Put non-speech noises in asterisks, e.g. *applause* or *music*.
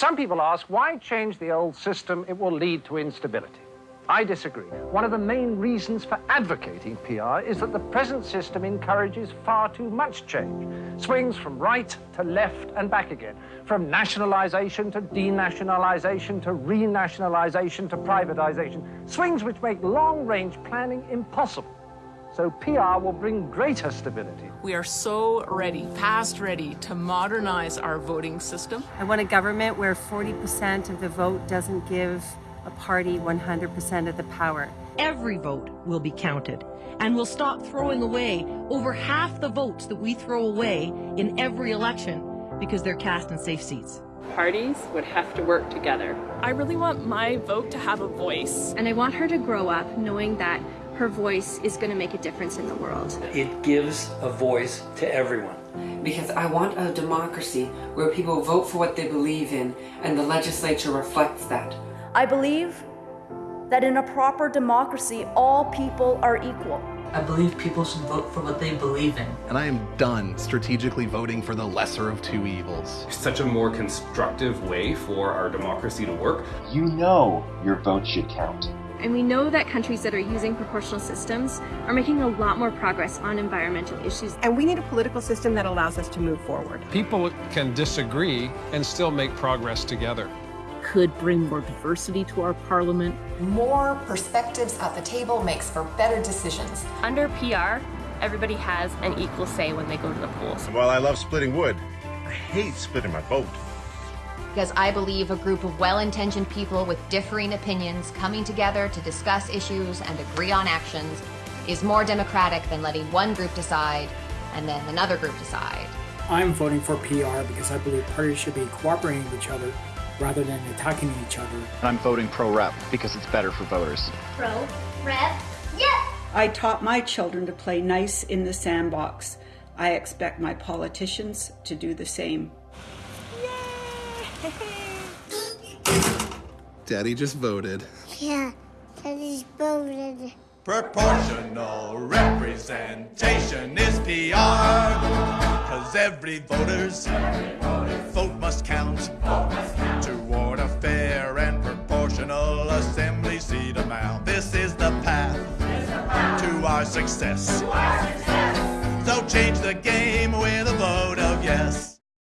Some people ask, why change the old system? It will lead to instability. I disagree. One of the main reasons for advocating PR is that the present system encourages far too much change. Swings from right to left and back again, from nationalization to denationalization to renationalization to privatization. Swings which make long-range planning impossible. So PR will bring greater stability. We are so ready, past ready, to modernize our voting system. I want a government where 40% of the vote doesn't give a party 100% of the power. Every vote will be counted, and we'll stop throwing away over half the votes that we throw away in every election because they're cast in safe seats. Parties would have to work together. I really want my vote to have a voice. And I want her to grow up knowing that her voice is going to make a difference in the world. It gives a voice to everyone. Because I want a democracy where people vote for what they believe in and the legislature reflects that. I believe that in a proper democracy, all people are equal. I believe people should vote for what they believe in. And I am done strategically voting for the lesser of two evils. Such a more constructive way for our democracy to work. You know your vote should count. And we know that countries that are using proportional systems are making a lot more progress on environmental issues. And we need a political system that allows us to move forward. People can disagree and still make progress together. Could bring more diversity to our parliament. More perspectives at the table makes for better decisions. Under PR, everybody has an equal say when they go to the polls. While I love splitting wood, I hate splitting my vote because I believe a group of well-intentioned people with differing opinions coming together to discuss issues and agree on actions is more democratic than letting one group decide and then another group decide. I'm voting for PR because I believe parties should be cooperating with each other rather than attacking each other. I'm voting pro-rep because it's better for voters. Pro-rep, yes! I taught my children to play nice in the sandbox. I expect my politicians to do the same. *laughs* Daddy just voted. Yeah, Daddy voted. Proportional representation is PR. Cause every voter's vote must count toward a fair and proportional assembly seat amount. This is the path to our success. So change the game with a vote.